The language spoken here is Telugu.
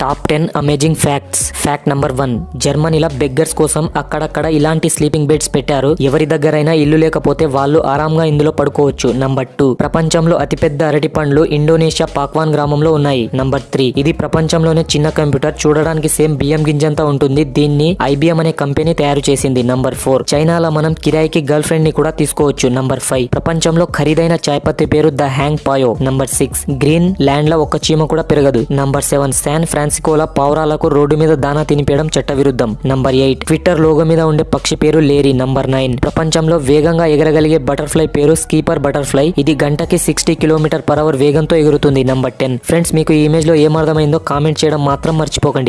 Top ten amazing facts fact number one జర్మనీలో బెగ్గర్స్ కోసం అక్కడక్కడ ఇలాంటి స్లీపింగ్ బెడ్స్ పెట్టారు. ఎవరి దగ్గరైనా ఇల్లు లేకపోతే వాళ్ళు ఆరాంగా ఇందులో పడుకోవచ్చు. నంబర్ టూ ప్రపంచంలో అతిపెద్ద అరటి పండ్లు ఇండోనేషియా పాక్వాన్ గ్రామంలో ఉన్నాయి. నంబర్ త్రీ ఇది ప్రపంచంలోనే చిన్న కంప్యూటర్. చూడడానికి సేమ్ బియ్యం గింజంతా ఉంటుంది. దీన్ని ఐబిఎం అనే కంపెనీ తయారు చేసింది. నంబర్ ఫోర్ చైనాలో మనం కిరాయికి గర్ల్ ఫ్రెండ్ని కూడా తీసుకోవచ్చు. నంబర్ ఫైవ్ ప్రపంచంలో ఖరీదైన చాయ్పత్తి పేరు Da Hong Pao. Number six green ల్యాండ్లో ఒక చీమ కూడా పెరగదు. నంబర్ సెవెన్ శాన్ ఫ్రాన్సికోలా పావురాలకు రోడ్డు మీద దానా తినిపేయడం చట్టవిరుద్ధం. Number eight. ట్విట్టర్ లోగో మీద ఉండే పక్షి పేరు లేరీ. Number nine. ప్రపంచంలో వేగంగా ఎగరగలిగే బటర్ఫ్లై పేరు స్కీపర్ బటర్ఫ్లై. ఇది గంటకి సిక్స్టీ కిలోమీటర్ పర్ అవర్ వేగంతో ఎగురుతుంది. Number ten. ఫ్రెండ్స్ మీకు ఈ ఇమేజ్లో ఏమర్థమైందో కామెంట్ చేయడం మాత్రం మర్చిపోకండి.